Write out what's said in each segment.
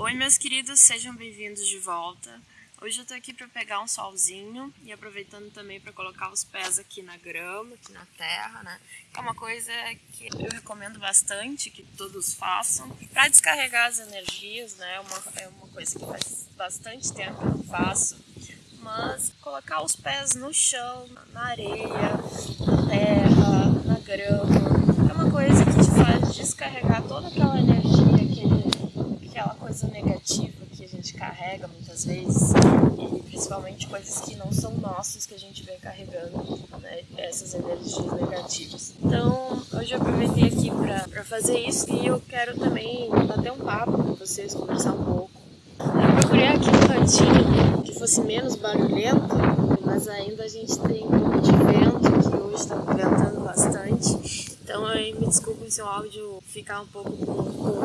Oi meus queridos, sejam bem-vindos de volta. Hoje eu tô aqui para pegar um solzinho e aproveitando também para colocar os pés aqui na grama, aqui na terra, né? É uma coisa que eu recomendo bastante que todos façam para descarregar as energias, né? É uma, é uma coisa que faz bastante tempo que eu faço. Mas colocar os pés no chão, na areia, na terra, na grama, é uma coisa que te faz descarregar toda aquela energia, aquela coisa negativa que a gente carrega muitas vezes e principalmente coisas que não são nossas que a gente vem carregando, né, essas energias negativas. Então, hoje eu aproveitei aqui para fazer isso e eu quero também bater um papo com vocês, conversar um pouco. Eu procurei aqui um cantinho que fosse menos barulhento, mas ainda a gente tem um pouco de vento, que hoje está ventando bastante. Então me desculpem se o áudio ficar um pouco com,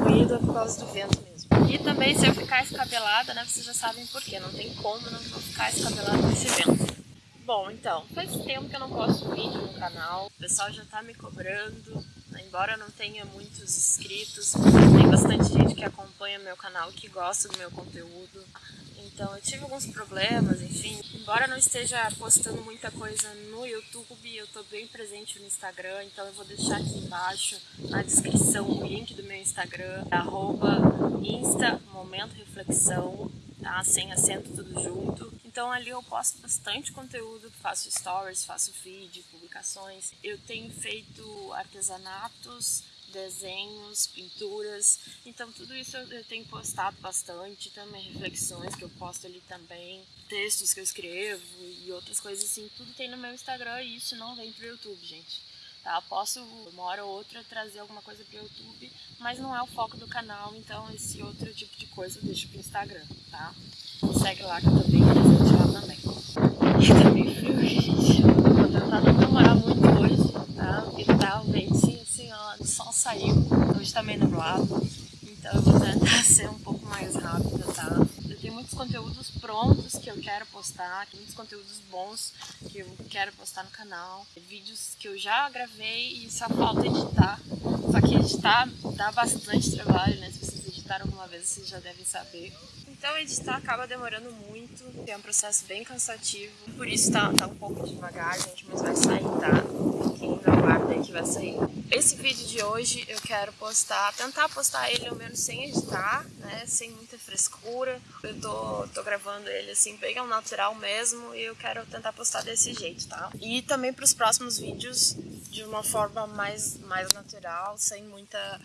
ruído é por causa do vento mesmo. E também se eu ficar escabelada, né, vocês já sabem por quê, não tem como não ficar escabelada com esse vento. Bom, então, faz tempo que eu não posto vídeo no canal, o pessoal já tá me cobrando, né, embora não tenha muitos inscritos, tem bastante gente que acompanha meu canal, que gosta do meu conteúdo. Então eu tive alguns problemas, enfim. Embora não esteja postando muita coisa no YouTube, eu estou bem presente no Instagram, então eu vou deixar aqui embaixo na descrição o link do meu Instagram, arroba Insta Momento Reflexão, tá? Sem acento tudo junto. Então ali eu posto bastante conteúdo, faço stories, faço feed, publicações. Eu tenho feito artesanatos, desenhos, pinturas. Então tudo isso eu tenho postado bastante, também reflexões que eu posto ali também, textos que eu escrevo e outras coisas assim, tudo tem no meu Instagram e isso não vem pro YouTube, gente. Tá? Posso uma hora ou outra trazer alguma coisa pro YouTube, mas não é o foco do canal, então esse outro tipo de coisa eu deixo pro Instagram, tá? segue lá que eu tô bem presente lá também. E tá frio, gente. Vou tentar não demorar muito hoje, tá? Porque tá o ventinho assim, ó, o sol saiu, hoje tá meio nublado. Então eu vou tentar ser um pouco mais rápida, tá? Eu tenho muitos conteúdos prontos que eu quero postar, muitos conteúdos bons que eu quero postar no canal. Vídeos que eu já gravei e só falta editar. Só que editar dá bastante trabalho, né? Se vocês editaram alguma vez, vocês já devem saber. Então editar acaba demorando muito, é um processo bem cansativo, por isso tá, tá um pouco devagar, gente, mas vai sair, tá? Aí que vai sair. Esse vídeo de hoje eu quero postar, tentar postar ele ao menos sem editar, né, sem muita frescura. Eu tô, tô gravando ele assim, bem ao natural mesmo, e eu quero tentar postar desse jeito, tá? E também para os próximos vídeos de uma forma mais, mais natural, sem muita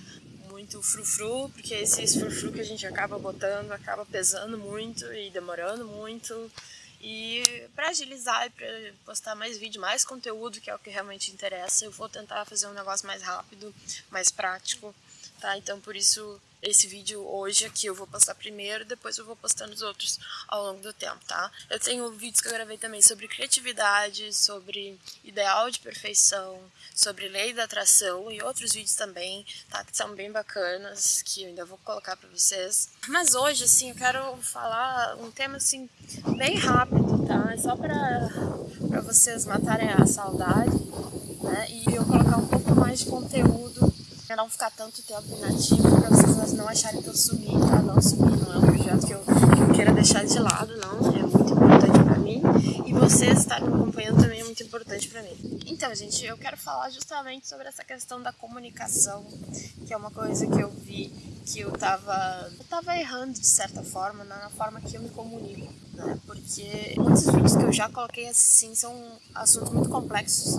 muito frufru, porque esses frufru que a gente acaba botando acaba pesando muito e demorando muito. E para agilizar e para postar mais vídeo, mais conteúdo, que é o que realmente interessa, eu vou tentar fazer um negócio mais rápido, mais prático, tá? Então por isso esse vídeo hoje aqui eu vou postar primeiro, depois eu vou postando os outros ao longo do tempo, tá? Eu tenho vídeos que eu gravei também sobre criatividade, sobre ideal de perfeição, sobre lei da atração e outros vídeos também, tá? Que são bem bacanas, que eu ainda vou colocar pra vocês. Mas hoje, assim, eu quero falar um tema, assim, bem rápido, tá? É só pra, pra vocês matarem a saudade, né? E eu colocar um pouco mais de conteúdo Pra não ficar tanto tempo inativo, pra vocês não acharem que eu sumi, tá? Não sumi, não é um projeto que eu, que eu queira deixar de lado, não. É muito importante pra mim. E vocês estarem me acompanhando também é muito importante pra mim. Então, gente, eu quero falar justamente sobre essa questão da comunicação, que é uma coisa que eu vi que eu tava, eu tava errando de certa forma na forma que eu me comunico, né? Porque muitos vídeos que eu já coloquei assim são assuntos muito complexos.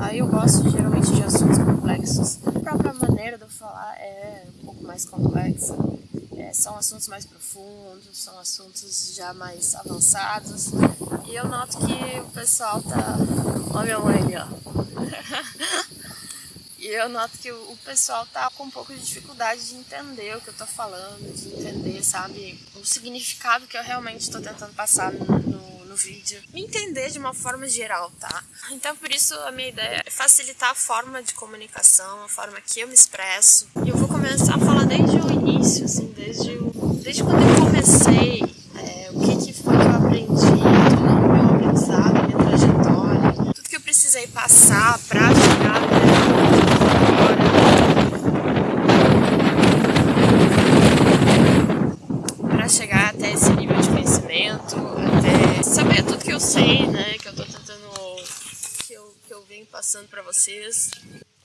Aí eu gosto geralmente de assuntos complexos. A própria maneira de eu falar é um pouco mais complexa. É, são assuntos mais profundos, são assuntos já mais avançados. E eu noto que o pessoal tá. Olha minha mãe ali, ó. E eu noto que o pessoal tá com um pouco de dificuldade de entender o que eu tô falando, de entender, sabe, o significado que eu realmente tô tentando passar no, no, vídeo. Entender de uma forma geral, tá? Então por isso a minha ideia é facilitar a forma de comunicação, a forma que eu me expresso. E eu vou começar a falar desde o início, assim, desde, o, desde quando eu comecei, é, o que, que foi que eu aprendi, todo o meu aprendizado, minha trajetória, tudo que eu precisei passar pra chegar até eu sei, né, que eu tô tentando, que eu, que eu venho passando pra vocês.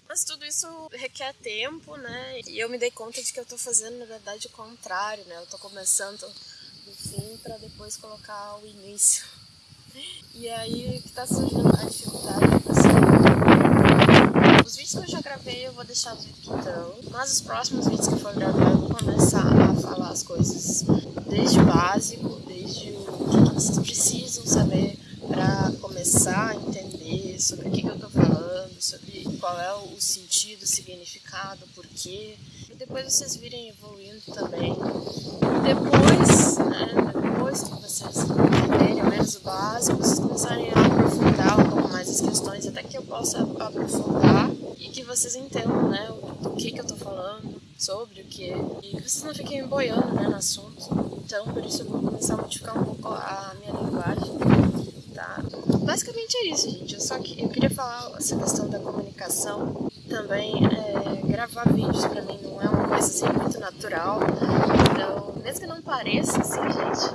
Mas tudo isso requer tempo, né? E eu me dei conta de que eu tô fazendo, na verdade, o contrário, né? Eu tô começando do fim para depois colocar o início. E aí que tá surgindo a dificuldade. Os vídeos que eu já gravei eu vou deixar do jeito que estão, mas os próximos vídeos que for gravar eu vou começar a falar as coisas desde o básico, desde o que vocês precisam saber para começar a entender sobre o que, que eu tô falando, sobre qual é o sentido, o significado, o porquê. E depois vocês virem evoluindo também. E depois, né, depois que vocês entenderem menos o básico, vocês começarem a aprofundar um pouco mais as questões, até que eu possa aprofundar e que vocês entendam né, do que, que eu tô falando, sobre o que, e que vocês não fiquem boiando né, no assunto. Então, por isso eu vou começar a modificar um pouco a minha linguagem? Basicamente é isso, gente. Eu só que eu queria falar essa questão da comunicação. Também é, gravar vídeos pra mim não é uma coisa assim muito natural. Então, mesmo que não pareça assim, gente,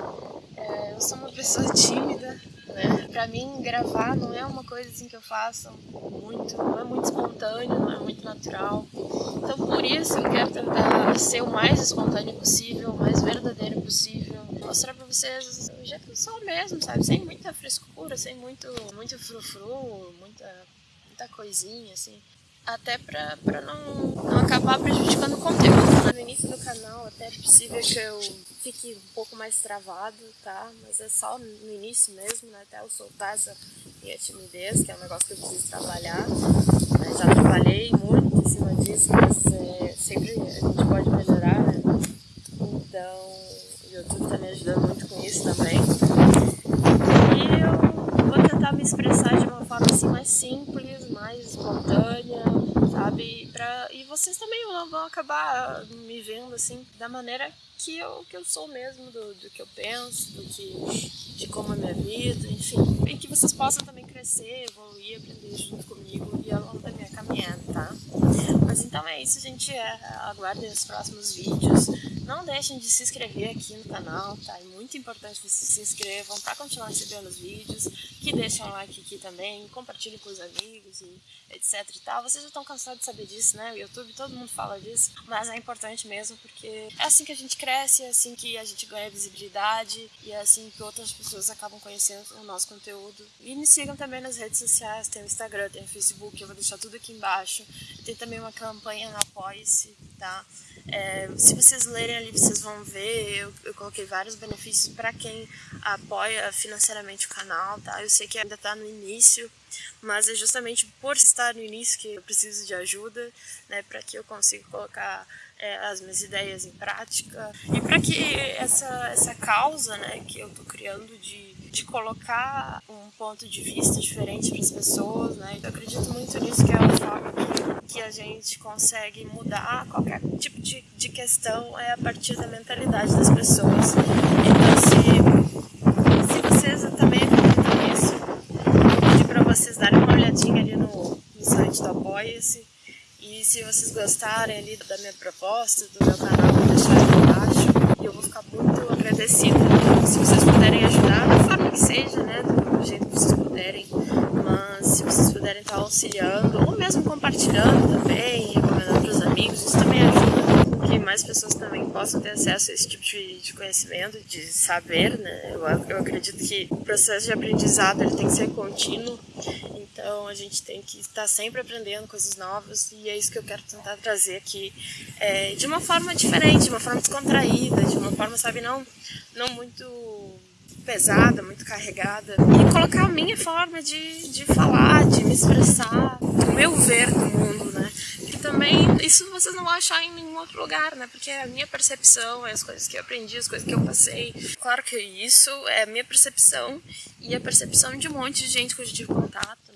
é, eu sou uma pessoa tímida, né? Pra mim, gravar não é uma coisa assim que eu faço muito, não é muito espontâneo, não é muito natural. Então, por isso, eu quero tentar ser o mais espontâneo possível, o mais verdadeiro possível mostrar pra vocês o jeito que eu sou mesmo, sabe? Sem muita frescura, sem muito, muito frufru, muita, muita coisinha, assim. Até pra, pra não, não acabar prejudicando o conteúdo. No início do canal até é possível que eu fique um pouco mais travado, tá? Mas é só no início mesmo, né? Até eu soltar essa minha timidez, que é um negócio que eu preciso trabalhar. Né? Já trabalhei muito em cima disso, mas é, sempre a gente pode melhorar, né? Então YouTube tá me ajudando muito com isso também. E eu vou tentar me expressar de uma forma assim mais simples, mais espontânea, sabe? Pra, e vocês também vão acabar me vendo assim da maneira que eu, que eu sou mesmo, do, do que eu penso, do que, de como é minha vida, enfim. E que vocês possam também crescer, evoluir, aprender junto comigo e ao longo da minha caminhada, tá? Mas então é isso, gente. É, aguardem os próximos vídeos. Não deixem de se inscrever aqui no canal, tá? É muito importante que vocês se inscrevam para continuar recebendo os vídeos, que deixem um like aqui também, compartilhem com os amigos e etc e tal. Vocês já estão cansados de saber disso, né? O YouTube, todo mundo fala disso, mas é importante mesmo porque é assim que a gente cresce, é assim que a gente ganha visibilidade e é assim que outras pessoas acabam conhecendo o nosso conteúdo. E me sigam também nas redes sociais, tem o Instagram, tem o Facebook, eu vou deixar tudo aqui embaixo. Tem também uma campanha no Apoie-se, tá? É, se vocês lerem ali, vocês vão ver, eu, eu coloquei vários benefícios para quem apoia financeiramente o canal, tá? Eu sei que ainda está no início, mas é justamente por estar no início que eu preciso de ajuda, né, para que eu consiga colocar é, as minhas ideias em prática e para que essa, essa causa, né, que eu estou criando de, de colocar um ponto de vista diferente para as pessoas, né, eu acredito muito nisso que é a forma que, a gente consegue mudar qualquer tipo de, de questão é a partir da mentalidade das pessoas. Então, se, se vocês também acreditam nisso, eu pedir para vocês darem uma olhadinha ali no, no site do Apoia-se e se vocês gostarem ali da minha proposta, do meu canal, vou deixar aqui embaixo. E eu vou ficar muito agradecida se vocês puderem ajudar, que seja, né? Do jeito que vocês puderem. Mas se vocês puderem estar auxiliando, ou mesmo compartilhando também, recomendando para os amigos, isso também ajuda que mais pessoas também possam ter acesso a esse tipo de, de conhecimento, de saber, né? Eu, eu acredito que o processo de aprendizado ele tem que ser contínuo então a gente tem que estar sempre aprendendo coisas novas e é isso que eu quero tentar trazer aqui é, de uma forma diferente, de uma forma descontraída, de uma forma, sabe, não, não muito pesada, muito carregada. E colocar a minha forma de, de falar, de me expressar, o meu ver do mundo, né? Que também, isso vocês não vão achar em nenhum outro lugar, né? Porque é a minha percepção, é as coisas que eu aprendi, as coisas que eu passei. Claro que isso é a minha percepção e a percepção de um monte de gente que eu tive contato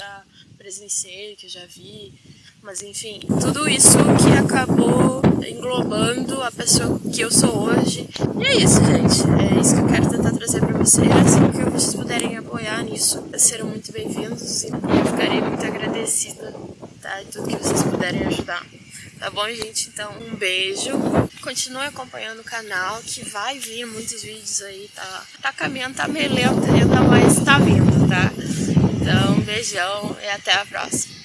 já presenciei, que já vi, mas enfim, tudo isso que acabou englobando a pessoa que eu sou hoje. E é isso, gente. É isso que eu quero tentar trazer para vocês. O que vocês puderem apoiar nisso, serão muito bem-vindos e eu ficarei muito agradecida, tá? E tudo que vocês puderem ajudar. Tá bom, gente? Então, um beijo. Continue acompanhando o canal, que vai vir muitos vídeos aí, tá? Tá caminhando, tá meio lento ainda, mas tá vindo, tá? Então, um beijão e até a próxima.